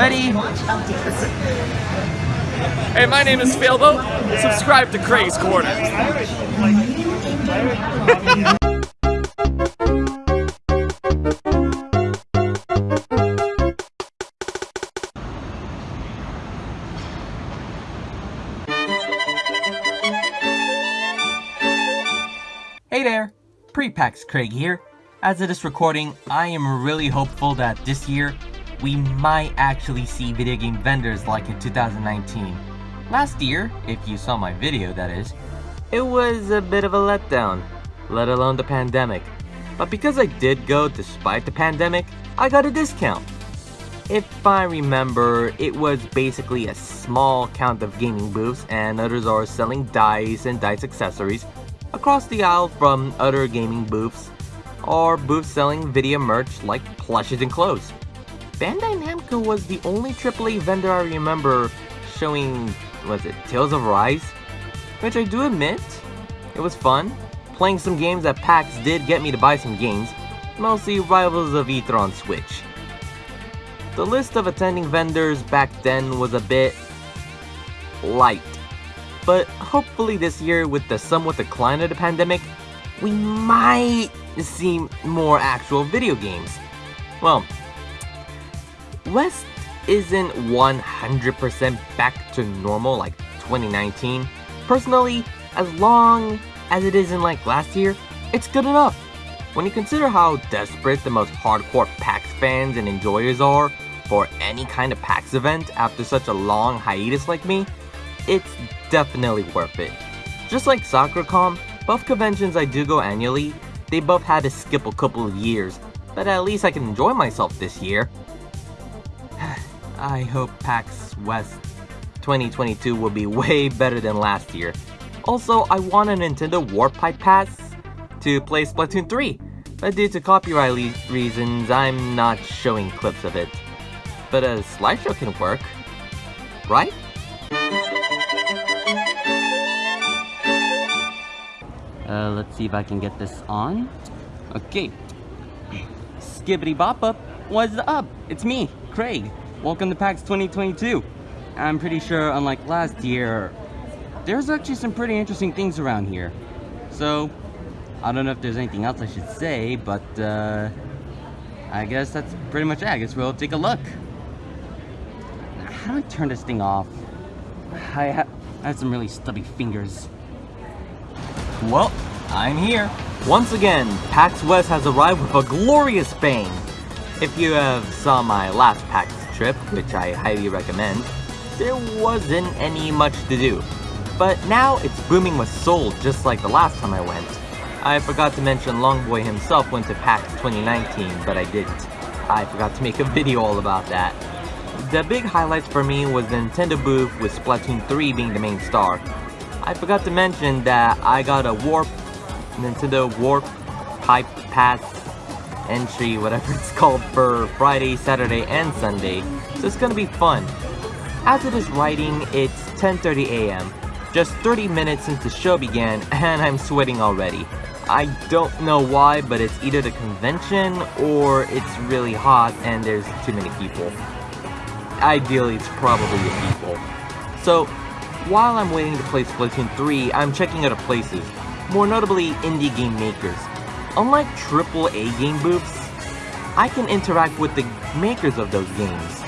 Ready? Hey, my name is Failboat. Subscribe to Craig's Corner. Hey there, Pre-PAX Craig here. As of this recording, I am really hopeful that this year, we might actually see video game vendors like in 2019. Last year, if you saw my video that is, it was a bit of a letdown, let alone the pandemic. But because I did go despite the pandemic, I got a discount. If I remember, it was basically a small count of gaming booths and others are selling dice and dice accessories across the aisle from other gaming booths or booths selling video merch like plushes and clothes. Bandai Namco was the only AAA vendor I remember showing, was it Tales of Rise? Which I do admit, it was fun. Playing some games at PAX did get me to buy some games, mostly Rivals of Aether on Switch. The list of attending vendors back then was a bit light but hopefully this year with the somewhat decline of the pandemic, we might see more actual video games. Well, West isn't 100% back to normal like 2019. Personally, as long as it isn't like last year, it's good enough. When you consider how desperate the most hardcore PAX fans and enjoyers are for any kind of PAX event after such a long hiatus like me, it's definitely worth it. Just like SakuraCon, both conventions I do go annually, they both had to skip a couple of years, but at least I can enjoy myself this year. I hope PAX West 2022 will be way better than last year. Also, I want a Nintendo Warp Pipe Pass to play Splatoon 3, but due to copyright reasons, I'm not showing clips of it. But a slideshow can work, right? Uh, let's see if I can get this on. Okay. Skibbity bop up. What's up? It's me, Craig. Welcome to PAX 2022. I'm pretty sure, unlike last year, there's actually some pretty interesting things around here. So, I don't know if there's anything else I should say, but uh, I guess that's pretty much it. I guess we'll take a look. How do I turn this thing off? I, ha I have some really stubby fingers. Well, I'm here. Once again, PAX West has arrived with a glorious bang. If you have saw my last PAX trip, which I highly recommend, there wasn't any much to do. But now it's booming with Soul just like the last time I went. I forgot to mention Longboy himself went to PAX 2019, but I didn't. I forgot to make a video all about that. The big highlights for me was the Nintendo booth with Splatoon 3 being the main star. I forgot to mention that I got a Warp, Nintendo Warp Pipe Pass entry, whatever it's called, for Friday, Saturday, and Sunday, so it's gonna be fun. As it is writing, it's 10.30 a.m., just 30 minutes since the show began, and I'm sweating already. I don't know why, but it's either the convention, or it's really hot and there's too many people. Ideally, it's probably the people. So, while I'm waiting to play Splatoon 3, I'm checking other places, more notably indie game makers. Unlike AAA game booths, I can interact with the makers of those games.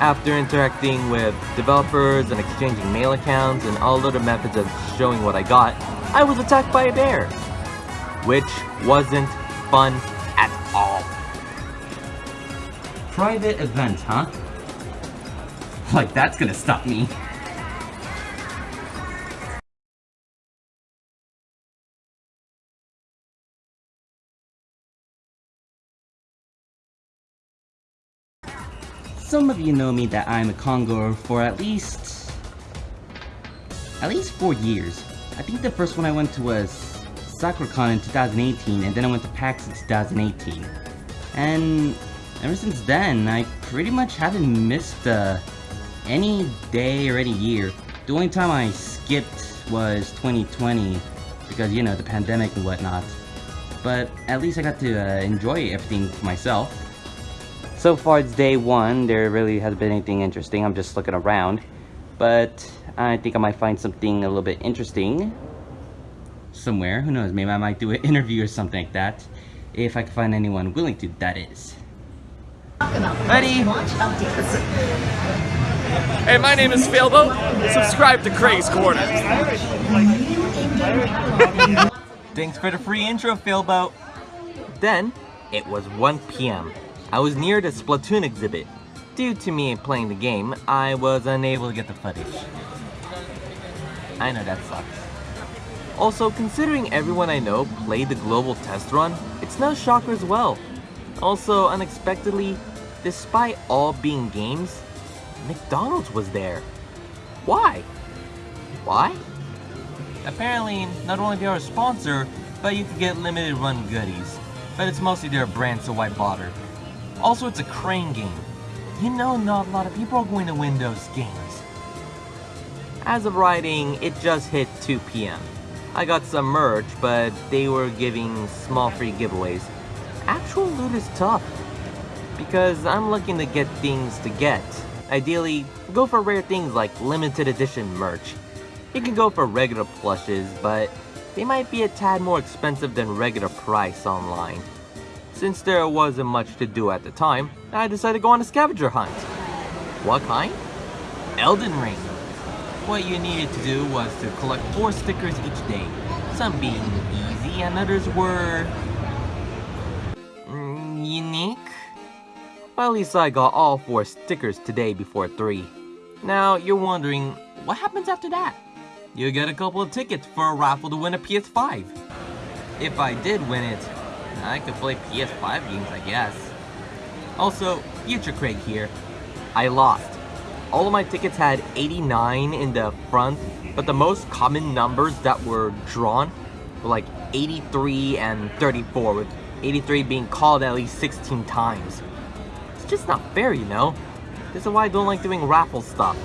After interacting with developers and exchanging mail accounts and all other methods of showing what I got, I was attacked by a bear. Which wasn't fun at all. Private event, huh? Like that's gonna stop me. Some of you know me that I'm a congoer for at least... At least four years. I think the first one I went to was SakuraCon in 2018, and then I went to PAX in 2018. And ever since then, I pretty much haven't missed uh, any day or any year. The only time I skipped was 2020, because, you know, the pandemic and whatnot. But at least I got to uh, enjoy everything myself. So far it's day one, there really hasn't been anything interesting, I'm just looking around. But I think I might find something a little bit interesting somewhere, who knows, maybe I might do an interview or something like that. If I can find anyone willing to, that is. Ready? Hey, my name is Failboat. Subscribe to Craig's Corner. Thanks for the free intro, Failboat. Then, it was 1 p.m. I was near the Splatoon exhibit. Due to me playing the game, I was unable to get the footage. I know that sucks. Also, considering everyone I know played the global test run, it's no shocker as well. Also, unexpectedly, despite all being games, McDonald's was there. Why? Why? Apparently, not only they're a sponsor, but you can get limited run goodies. But it's mostly their brand, so why bother? Also, it's a crane game. You know not a lot of people are going to win those games. As of writing, it just hit 2 p.m. I got some merch, but they were giving small free giveaways. Actual loot is tough, because I'm looking to get things to get. Ideally, go for rare things like limited edition merch. You can go for regular plushes, but they might be a tad more expensive than regular price online. Since there wasn't much to do at the time, I decided to go on a scavenger hunt. What kind? Elden Ring. What you needed to do was to collect 4 stickers each day, some being easy and others were... Mm, unique? Well, at least I got all 4 stickers today before 3. Now, you're wondering, what happens after that? You get a couple of tickets for a raffle to win a PS5. If I did win it, I could play PS5 games, I guess. Also, Future Craig here. I lost. All of my tickets had 89 in the front, but the most common numbers that were drawn were like 83 and 34, with 83 being called at least 16 times. It's just not fair, you know? This is why I don't like doing raffle stuff.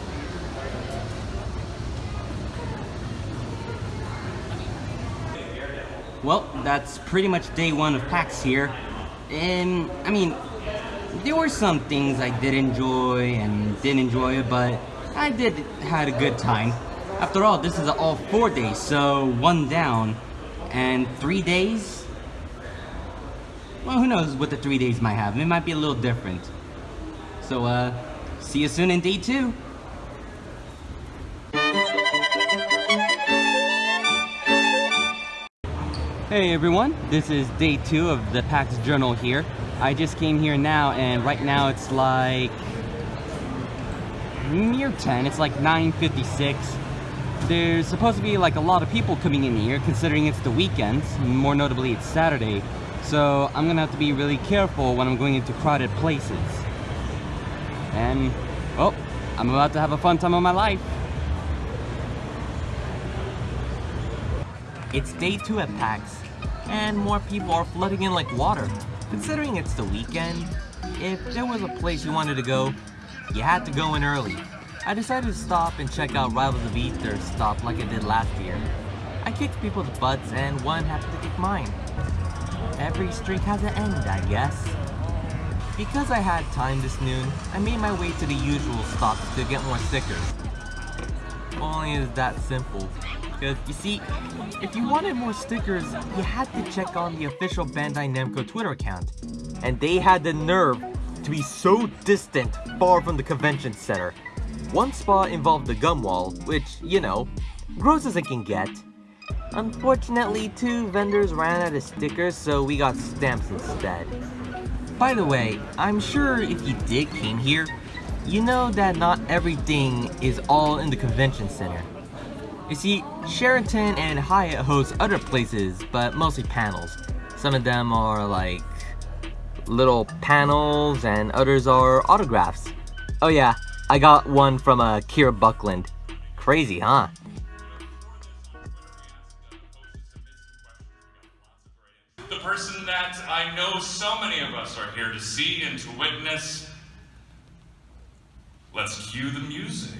Well, that's pretty much day one of PAX here. And, I mean, there were some things I did enjoy and didn't enjoy, it, but I did had a good time. After all, this is all four days, so one down, and three days? Well, who knows what the three days might have. It might be a little different. So, uh, see you soon in day two. Hey everyone, this is day two of the PAX Journal here. I just came here now and right now it's like near 10, it's like 9.56. There's supposed to be like a lot of people coming in here considering it's the weekend, more notably it's Saturday. So I'm gonna have to be really careful when I'm going into crowded places. And, oh, I'm about to have a fun time of my life. It's day two at PAX, and more people are flooding in like water. Considering it's the weekend, if there was a place you wanted to go, you had to go in early. I decided to stop and check out Rivals of Aether stop like I did last year. I kicked people's butts and one happened to kick mine. Every streak has an end, I guess. Because I had time this noon, I made my way to the usual stops to get more stickers. Only is that simple. Because, you see, if you wanted more stickers, you had to check on the official Bandai Namco Twitter account. And they had the nerve to be so distant, far from the convention center. One spot involved the gum wall, which, you know, gross as it can get. Unfortunately, two vendors ran out of stickers, so we got stamps instead. By the way, I'm sure if you did came here, you know that not everything is all in the convention center. You see, Sheraton and Hyatt host other places, but mostly panels. Some of them are like little panels and others are autographs. Oh yeah, I got one from uh, Kira Buckland. Crazy, huh? The person that I know so many of us are here to see and to witness. Let's cue the music.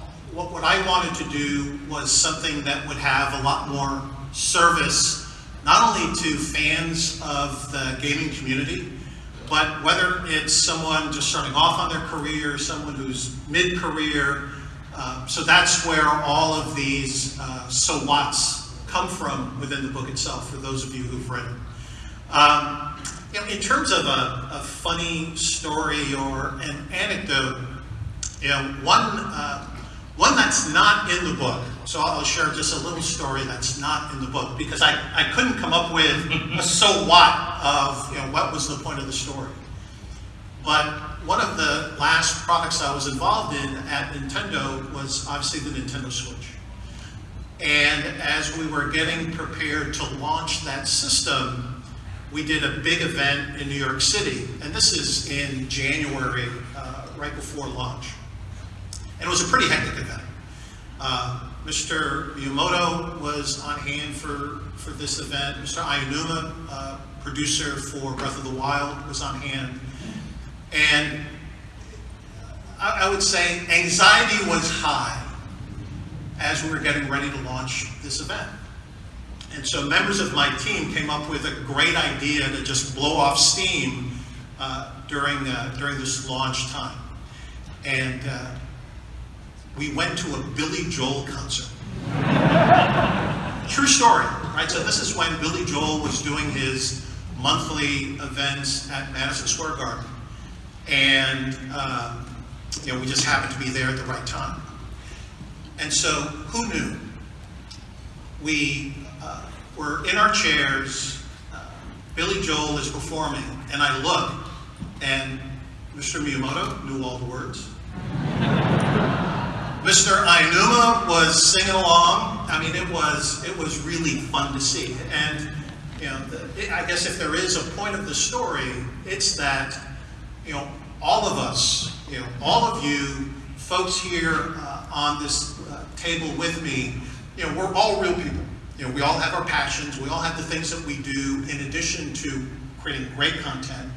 What, what I wanted to do was something that would have a lot more service, not only to fans of the gaming community, but whether it's someone just starting off on their career, someone who's mid-career. Uh, so that's where all of these uh, so whats come from within the book itself, for those of you who've read it. Um, you know, in terms of a, a, funny story or an anecdote, you know, one, uh, one that's not in the book, so I'll share just a little story that's not in the book because I, I couldn't come up with a so what of, you know, what was the point of the story. But one of the last products I was involved in at Nintendo was obviously the Nintendo Switch. And as we were getting prepared to launch that system, we did a big event in New York City, and this is in January, uh, right before launch. And it was a pretty hectic event. Uh, Mr. Miyamoto was on hand for, for this event. Mr. Aonuma, uh, producer for Breath of the Wild, was on hand. And I, I would say anxiety was high as we were getting ready to launch this event. And so members of my team came up with a great idea to just blow off steam uh, during, uh, during this launch time. And uh, we went to a Billy Joel concert. True story, right? So this is when Billy Joel was doing his monthly events at Madison Square Garden. And um, you know, we just happened to be there at the right time. And so who knew? We uh, we're in our chairs. Uh, Billy Joel is performing, and I look, and Mr. Miyamoto knew all the words. Mr. Aonuma was singing along. I mean, it was it was really fun to see. And you know, the, I guess if there is a point of the story, it's that you know all of us, you know, all of you folks here uh, on this uh, table with me, you know, we're all real people. You know, we all have our passions, we all have the things that we do in addition to creating great content,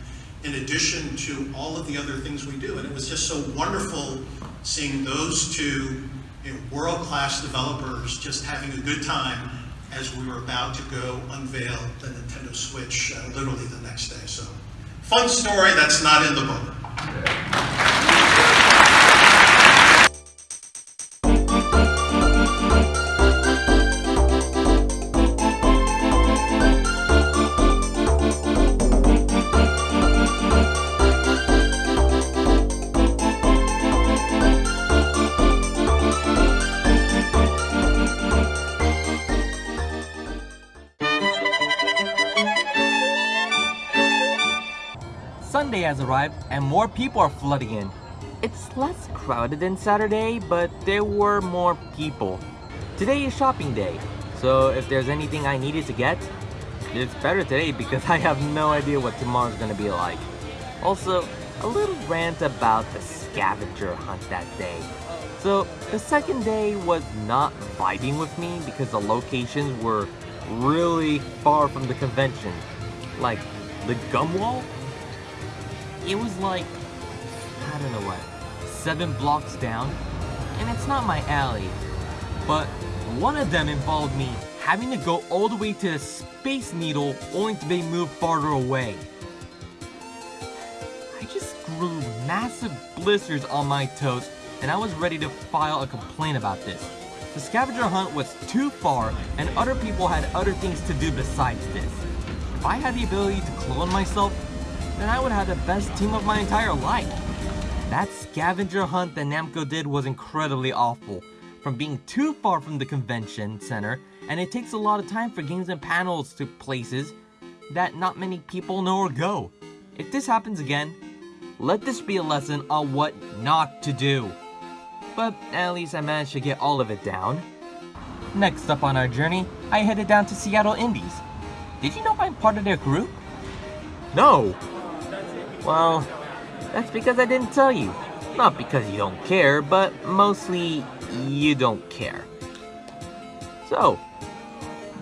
in addition to all of the other things we do. And it was just so wonderful seeing those two you know, world-class developers just having a good time as we were about to go unveil the Nintendo Switch uh, literally the next day. So, fun story that's not in the book. Has arrived and more people are flooding in. It's less crowded than Saturday, but there were more people. Today is shopping day, so if there's anything I needed to get, it's better today because I have no idea what tomorrow's gonna be like. Also, a little rant about the scavenger hunt that day. So, the second day was not vibing with me because the locations were really far from the convention. Like, the gum wall it was like, I don't know what, seven blocks down, and it's not my alley. But one of them involved me having to go all the way to the Space Needle only to be moved farther away. I just grew massive blisters on my toes and I was ready to file a complaint about this. The scavenger hunt was too far and other people had other things to do besides this. If I had the ability to clone myself, then I would have the best team of my entire life. That scavenger hunt that Namco did was incredibly awful, from being too far from the convention center, and it takes a lot of time for games and panels to places that not many people know or go. If this happens again, let this be a lesson on what not to do. But at least I managed to get all of it down. Next up on our journey, I headed down to Seattle Indies. Did you know I'm part of their group? No! Well, that's because I didn't tell you. Not because you don't care, but mostly you don't care. So,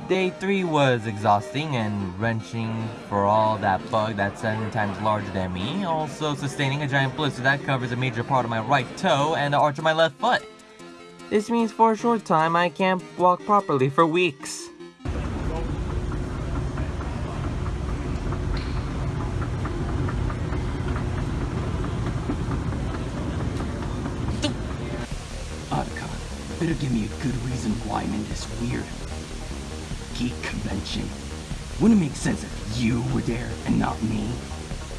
Day 3 was exhausting and wrenching for all that bug that's 7 times larger than me, also sustaining a giant blister that covers a major part of my right toe and the arch of my left foot. This means for a short time I can't walk properly for weeks. Otacon, better give me a good reason why I'm in this weird geek convention. Wouldn't it make sense if you were there and not me?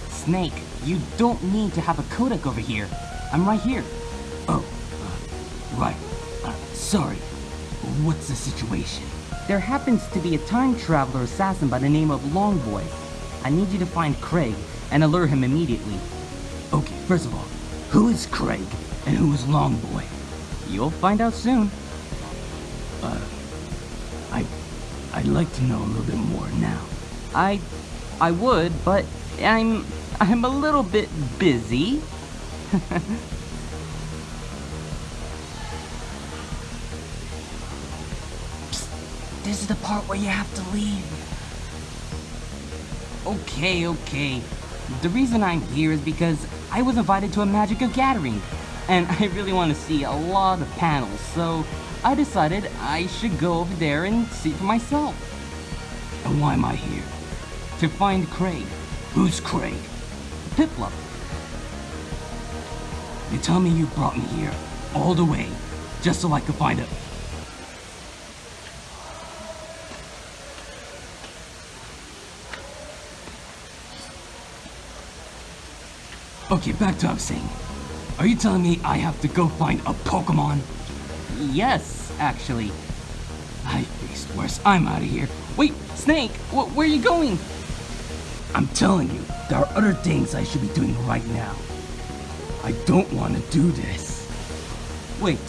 Snake, you don't need to have a codec over here. I'm right here. Oh, uh, right. Uh, sorry. What's the situation? There happens to be a time traveler assassin by the name of Longboy. I need you to find Craig and alert him immediately. Okay, first of all, who is Craig and who is Longboy? You'll find out soon. Uh, I, I'd like to know a little bit more now. I I would, but I'm I'm a little bit busy. This is the part where you have to leave. Okay, okay. The reason I'm here is because I was invited to a Magic of Gathering, and I really want to see a lot of panels, so I decided I should go over there and see for myself. And why am I here? To find Craig, Who's Craig? Piplup. You tell me you brought me here, all the way, just so I could find a... Okay, back to what I was saying. Are you telling me I have to go find a Pokemon? Yes, actually. I faced worse. I'm out of here. Wait, Snake, wh- where are you going? I'm telling you, there are other things I should be doing right now. I don't want to do this. Wait.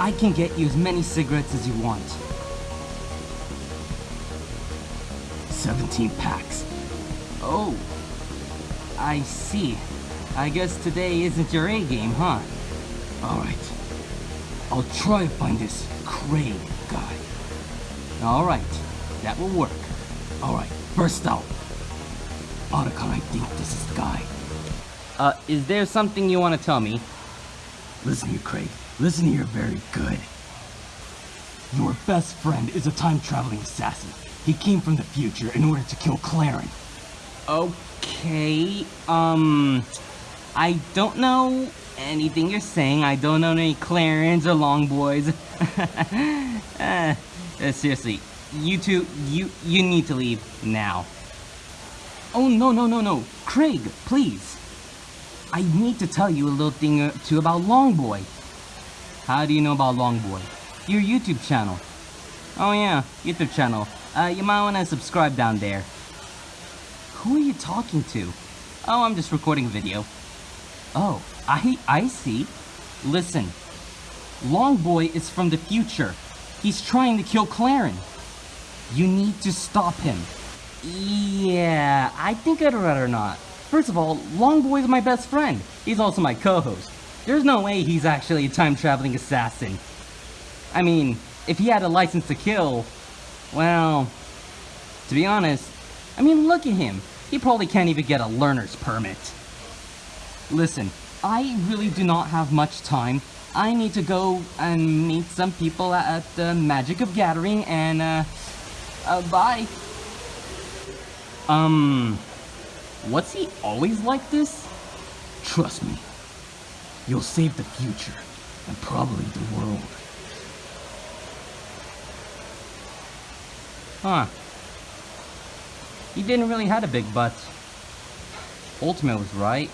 I can get you as many cigarettes as you want. 17 packs. Oh. I see. I guess today isn't your A game, huh? Alright. I'll try to find this Craig guy. Alright, that will work. Alright, first out. Otacon, I think this is the guy. Uh, is there something you want to tell me? Listen here, Craig. Listen here very good. Your best friend is a time-traveling assassin. He came from the future in order to kill Claren. Okay, um... I don't know anything you're saying. I don't know any Clarins or Long Boys. uh, seriously, you two, you, you need to leave now. Oh, no, no, no, no. Craig, please. I need to tell you a little thing or two about Longboy. How do you know about Longboy? Your YouTube channel. Oh yeah, YouTube channel. Uh, you might wanna subscribe down there. Who are you talking to? Oh, I'm just recording a video. Oh, I I see. Listen, Longboy is from the future. He's trying to kill Claren. You need to stop him. Yeah, I think I'd rather not. First of all, Longboy's my best friend. He's also my co-host. There's no way he's actually a time-traveling assassin. I mean, if he had a license to kill, well, to be honest, I mean, look at him. He probably can't even get a learner's permit. Listen, I really do not have much time. I need to go and meet some people at the Magic of Gathering and, uh, uh, bye. Um, what's he always like this? Trust me. You'll save the future, and probably the world. Huh. He didn't really had a big butt. Ultimate was right.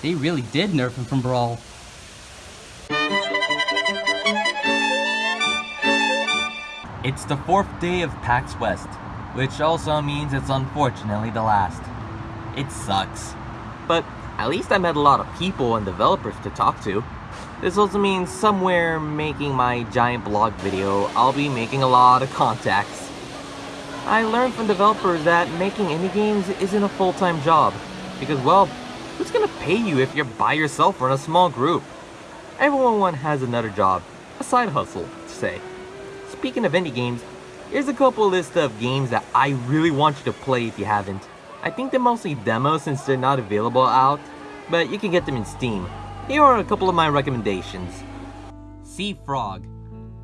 They really did nerf him from Brawl. It's the fourth day of PAX West, which also means it's unfortunately the last. It sucks. But at least I met a lot of people and developers to talk to. This also means somewhere making my giant blog video, I'll be making a lot of contacts. I learned from developers that making indie games isn't a full-time job, because well, who's gonna pay you if you're by yourself or in a small group? Everyone has another job, a side hustle, to say. Speaking of indie games, Here's a couple list of games that I really want you to play if you haven't. I think they're mostly demos since they're not available out, but you can get them in Steam. Here are a couple of my recommendations. Sea Frog.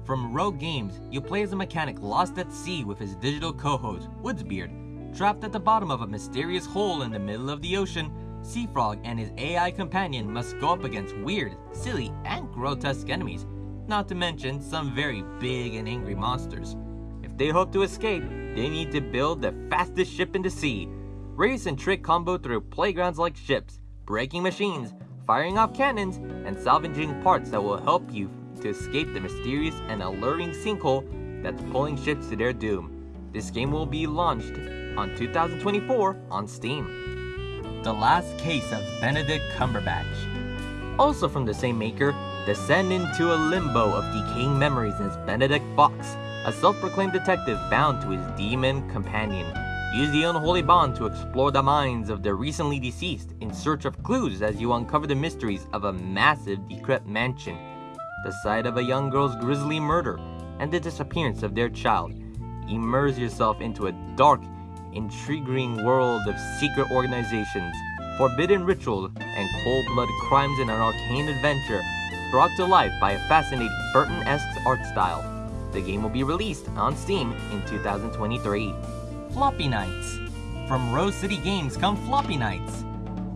From Rogue Games, you play as a mechanic lost at sea with his digital co-host, Woodsbeard. Trapped at the bottom of a mysterious hole in the middle of the ocean, Seafrog and his AI companion must go up against weird, silly, and grotesque enemies, not to mention some very big and angry monsters. If they hope to escape, they need to build the fastest ship in the sea, race and trick combo through playgrounds like ships, breaking machines, firing off cannons, and salvaging parts that will help you to escape the mysterious and alluring sinkhole that's pulling ships to their doom. This game will be launched on 2024 on Steam. The Last Case of Benedict Cumberbatch. Also from the same maker, descend into a limbo of decaying memories as Benedict Fox, a self-proclaimed detective bound to his demon companion. Use the unholy bond to explore the minds of the recently deceased in search of clues as you uncover the mysteries of a massive decrepit mansion, the site of a young girl's grisly murder, and the disappearance of their child. Immerse yourself into a dark intriguing world of secret organizations, forbidden rituals, and cold-blooded crimes in an arcane adventure brought to life by a fascinating Burton-esque art style. The game will be released on Steam in 2023. Floppy Knights From Rose City Games come Floppy Knights.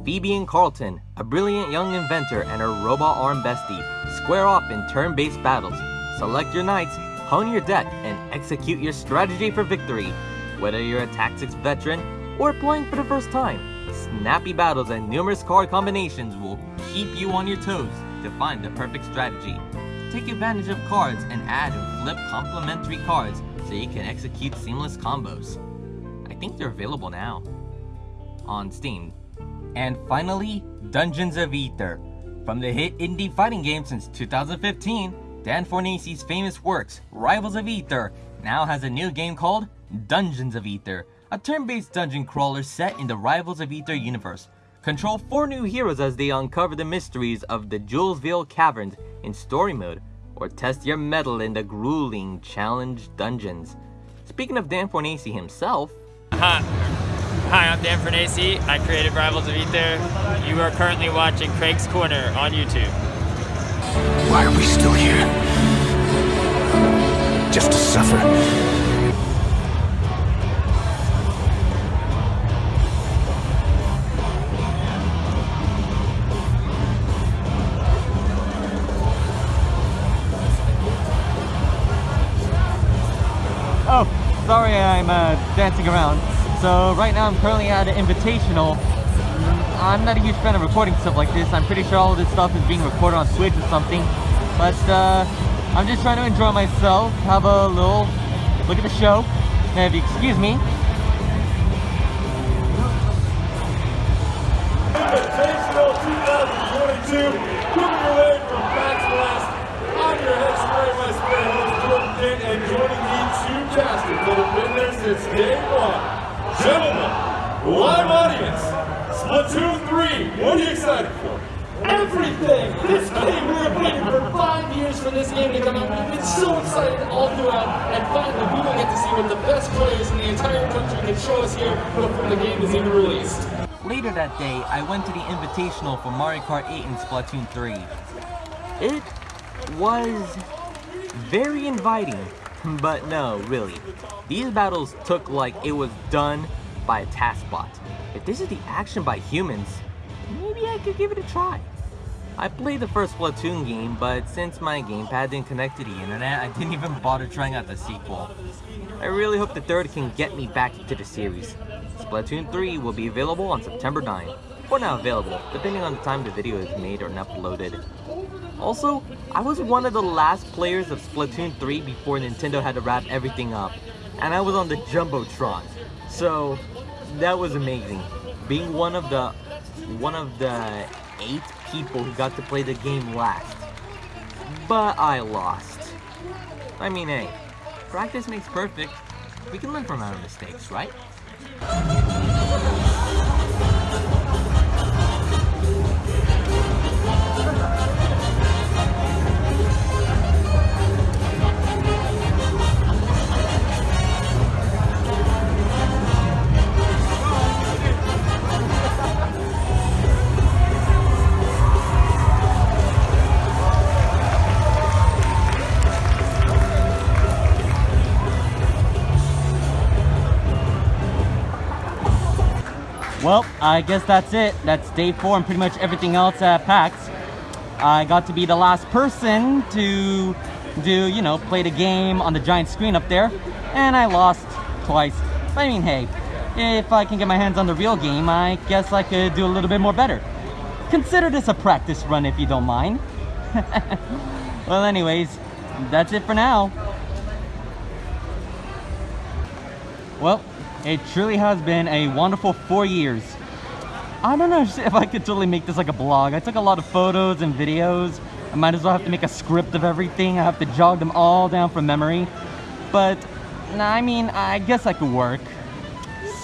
Phoebe and Carlton, a brilliant young inventor and her robot arm bestie, square off in turn-based battles. Select your knights, hone your deck, and execute your strategy for victory. Whether you're a Tactics veteran or playing for the first time, snappy battles and numerous card combinations will keep you on your toes to find the perfect strategy. Take advantage of cards and add and flip complementary cards so you can execute seamless combos. I think they're available now on Steam. And finally, Dungeons of Aether. From the hit indie fighting game since 2015, Dan Fornace's famous works, Rivals of Aether, now has a new game called Dungeons of Aether, a turn-based dungeon crawler set in the Rivals of Aether universe. Control four new heroes as they uncover the mysteries of the Julesville Caverns in story mode, or test your mettle in the grueling challenge dungeons. Speaking of Dan Fornace himself... Hi. I'm Dan Fornace. I created Rivals of Aether. You are currently watching Craig's Corner on YouTube. Why are we still here? Just to suffer. Oh, sorry I'm uh, dancing around. So right now I'm currently at an invitational. I'm not a huge fan of recording stuff like this. I'm pretty sure all this stuff is being recorded on Twitch or something. But uh, I'm just trying to enjoy myself, have a little look at the show. Now if you excuse me. Invitational 2022, coming from Blast. I'm your Jordan and joining me since day one. Gentlemen, live audience, Splatoon 3, what are you excited for? Everything! This game, we were waiting for five years for this game to come out. We've been so excited all throughout, and finally we will get to see what the best players in the entire country can show us here before the game is even released. Later that day, I went to the invitational for Mario Kart 8 and Splatoon 3. It was very inviting, but no, really. These battles took like it was done by a task bot. If this is the action by humans, maybe I could give it a try. I played the first Splatoon game, but since my gamepad didn't connect to the internet, I didn't even bother trying out the sequel. I really hope the third can get me back into the series. Splatoon 3 will be available on September 9, or now available, depending on the time the video is made or uploaded. Also, I was one of the last players of Splatoon 3 before Nintendo had to wrap everything up, and I was on the Jumbotron. So, that was amazing. Being one of the one of the eight people who got to play the game last. But I lost. I mean, hey, practice makes perfect. We can learn from our mistakes, right? I guess that's it. That's day four and pretty much everything else uh, at PAX. I got to be the last person to do, you know, play the game on the giant screen up there. And I lost twice. But I mean, hey, if I can get my hands on the real game, I guess I could do a little bit more better. Consider this a practice run if you don't mind. well, anyways, that's it for now. Well, it truly has been a wonderful four years. I don't know if I could totally make this like a blog. I took a lot of photos and videos. I might as well have to make a script of everything. I have to jog them all down from memory. But, I mean, I guess I could work.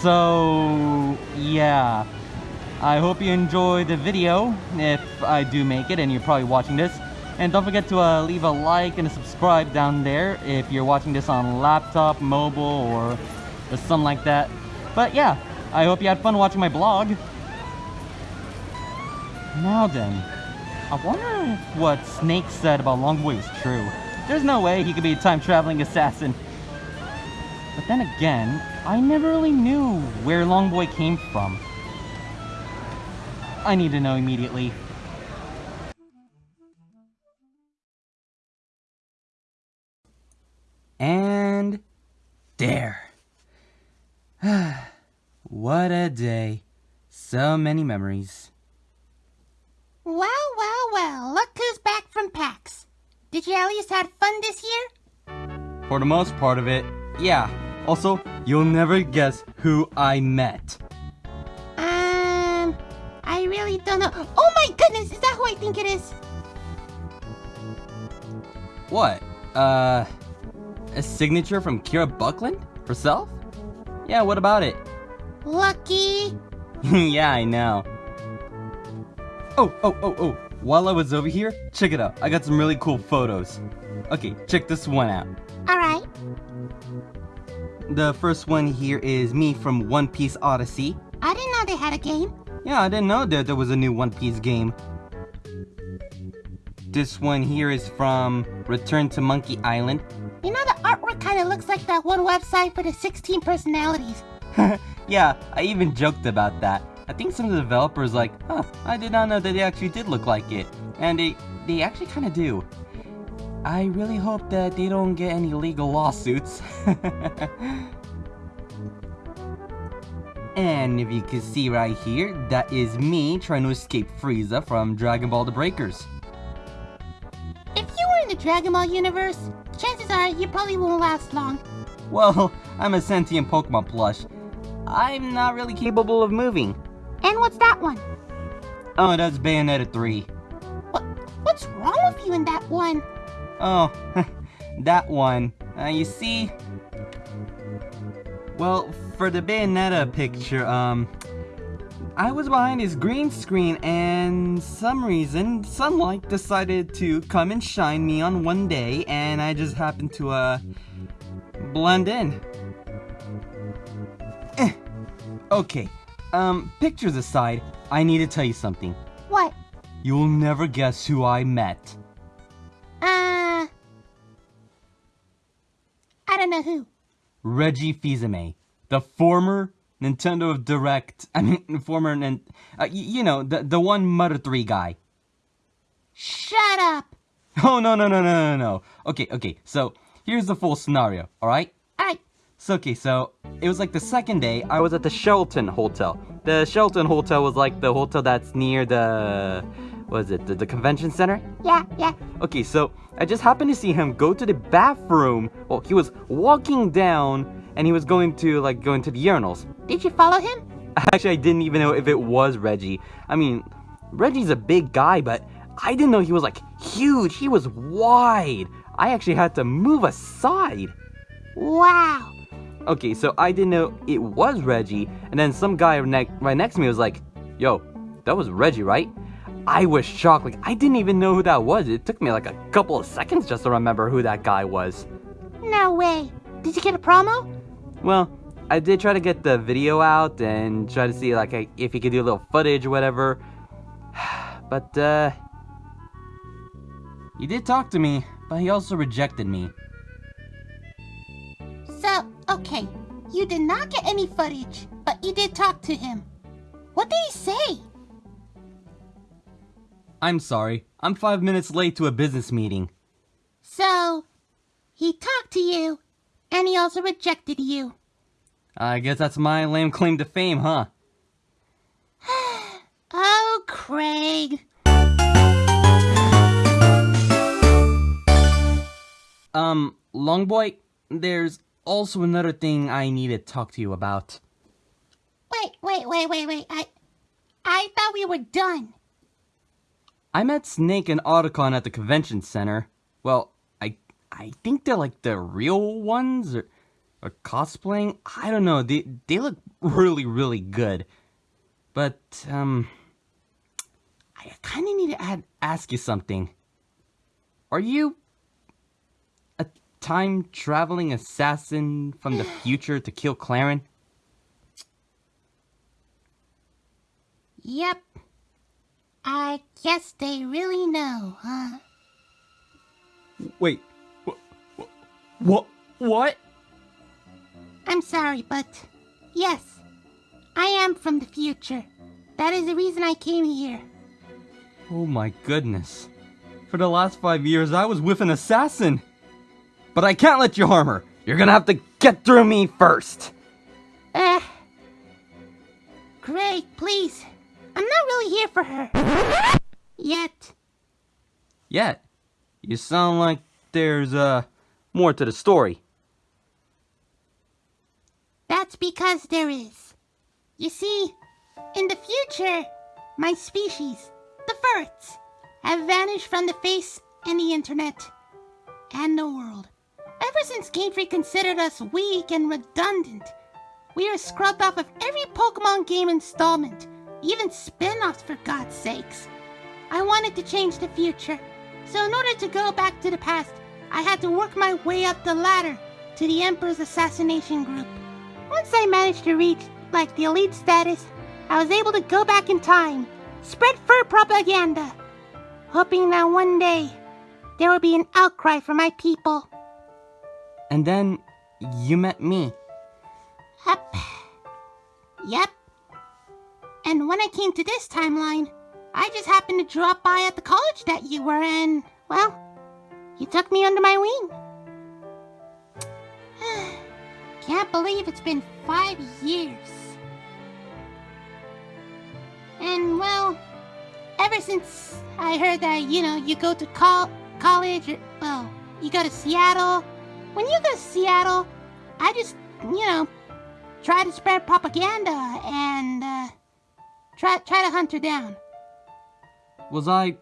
So, yeah. I hope you enjoy the video, if I do make it and you're probably watching this. And don't forget to uh, leave a like and a subscribe down there if you're watching this on laptop, mobile, or, or something like that. But yeah, I hope you had fun watching my blog. Now then, I wonder if what Snake said about Longboy is true. There's no way he could be a time-traveling assassin. But then again, I never really knew where Longboy came from. I need to know immediately. And there. what a day. So many memories. Well, well, well, look who's back from PAX. Did you at least have fun this year? For the most part of it, yeah. Also, you'll never guess who I met. Um, I really don't know. Oh my goodness, is that who I think it is? What? Uh, a signature from Kira Buckland? Herself? Yeah, what about it? Lucky. yeah, I know. Oh, oh, oh, oh. While I was over here, check it out. I got some really cool photos. Okay, check this one out. Alright. The first one here is me from One Piece Odyssey. I didn't know they had a game. Yeah, I didn't know that there was a new One Piece game. This one here is from Return to Monkey Island. You know, the artwork kind of looks like that one website for the 16 personalities. yeah, I even joked about that. I think some of the developers like, huh, I did not know that they actually did look like it. And they, they actually kind of do. I really hope that they don't get any legal lawsuits. and if you can see right here, that is me trying to escape Frieza from Dragon Ball The Breakers. If you were in the Dragon Ball universe, chances are you probably won't last long. Well, I'm a sentient Pokemon plush. I'm not really capable of moving. And what's that one? Oh, that's Bayonetta 3. What, what's wrong with you in that one? Oh, that one. Uh, you see? Well, for the Bayonetta picture, um, I was behind his green screen and some reason, sunlight decided to come and shine me on one day and I just happened to, uh, blend in. Eh. Okay, um, pictures aside, I need to tell you something. What? You'll never guess who I met. Uh... I don't know who. Reggie Fils-Aimé, the former Nintendo of Direct, I mean, former, uh, you know, the, the one Mother 3 guy. Shut up! Oh, no, no, no, no, no, no. Okay, okay, so, here's the full scenario, alright? Alright. So, okay, so, it was like the second day, I was at the Shelton Hotel. The Shelton Hotel was like the hotel that's near the... What is it? The, the convention center? Yeah, yeah. Okay, so, I just happened to see him go to the bathroom. Well, he was walking down, and he was going to, like, go into the urinals. Did you follow him? Actually, I didn't even know if it was Reggie. I mean, Reggie's a big guy, but I didn't know he was, like, huge. He was wide. I actually had to move aside. Wow. Okay, so I didn't know it was Reggie, and then some guy ne right next to me was like, Yo, that was Reggie, right? I was shocked, like, I didn't even know who that was. It took me like a couple of seconds just to remember who that guy was. No way. Did you get a promo? Well, I did try to get the video out and try to see, like, if he could do a little footage or whatever. But, uh... He did talk to me, but he also rejected me. Okay, you did not get any footage, but you did talk to him. What did he say? I'm sorry. I'm five minutes late to a business meeting. So, he talked to you, and he also rejected you. I guess that's my lame claim to fame, huh? Oh, Craig. Um, Longboy, there's also another thing I need to talk to you about. Wait, wait, wait, wait, wait. I, I thought we were done. I met Snake and Otacon at the convention center. Well, I I think they're like the real ones or, or cosplaying. I don't know. They they look really really good. But um I kind of need to add, ask you something. Are you a time traveling assassin from the future to kill Claren? Yep. I guess they really know, huh? Wait. What? What? What? I'm sorry, but yes, I am from the future. That is the reason I came here. Oh my goodness. For the last five years, I was with an assassin. But I can't let you harm her. You're gonna have to get through me first. Uh, Craig, please. I'm not really here for her. Yet. Yet, you sound like there's, uh, more to the story. That's because there is. You see, in the future, my species, the Furrets, have vanished from the face and the internet and the world. Ever since Game considered us weak and redundant, we are scrubbed off of every Pokemon game installment, even spin offs for God's sakes. I wanted to change the future, so in order to go back to the past, I had to work my way up the ladder to the Emperor's assassination group. Once I managed to reach, like, the elite status, I was able to go back in time, spread fur propaganda, hoping that one day there would be an outcry for my people. And then, you met me. Yep. Yep. And when I came to this timeline, I just happened to drop by at the college that you were in. Well, you took me under my wing. Can't believe it's been five years. And well, ever since I heard that, you know, you go to col- college, or, well, you go to Seattle. When you go to Seattle, I just, you know, try to spread propaganda and, uh, try, try to hunt her down. Was I.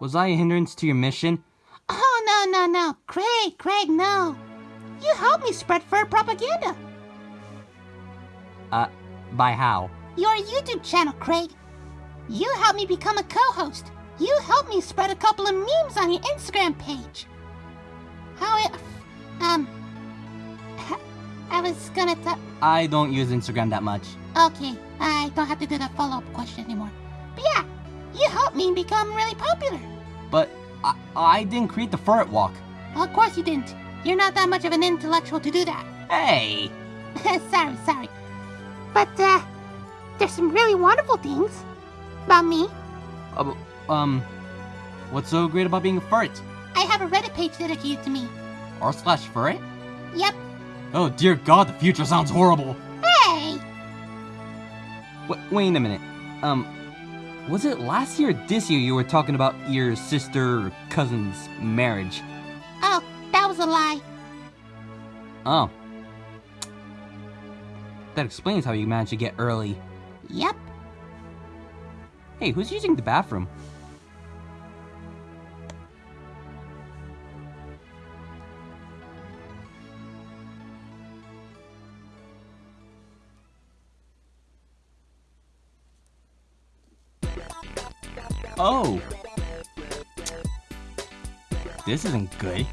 Was I a hindrance to your mission? Oh, no, no, no. Craig, Craig, no. You helped me spread fur propaganda. Uh, by how? Your YouTube channel, Craig. You helped me become a co-host. You helped me spread a couple of memes on your Instagram page. How it, um, I was gonna tell. I don't use Instagram that much. Okay, I don't have to do the follow-up question anymore. But yeah, you helped me become really popular. But I, I didn't create the Furret Walk. Well, of course you didn't. You're not that much of an intellectual to do that. Hey! sorry, sorry. But, uh, there's some really wonderful things about me. Uh, um, what's so great about being a furret? I have a Reddit page dedicated to me. R slash furret? Yep. Oh dear god, the future sounds horrible. Hey! Wait, wait a minute. Um, was it last year or this year you were talking about your sister or cousin's marriage? Oh, that was a lie. Oh. That explains how you managed to get early. Yep. Hey, who's using the bathroom? This isn't good.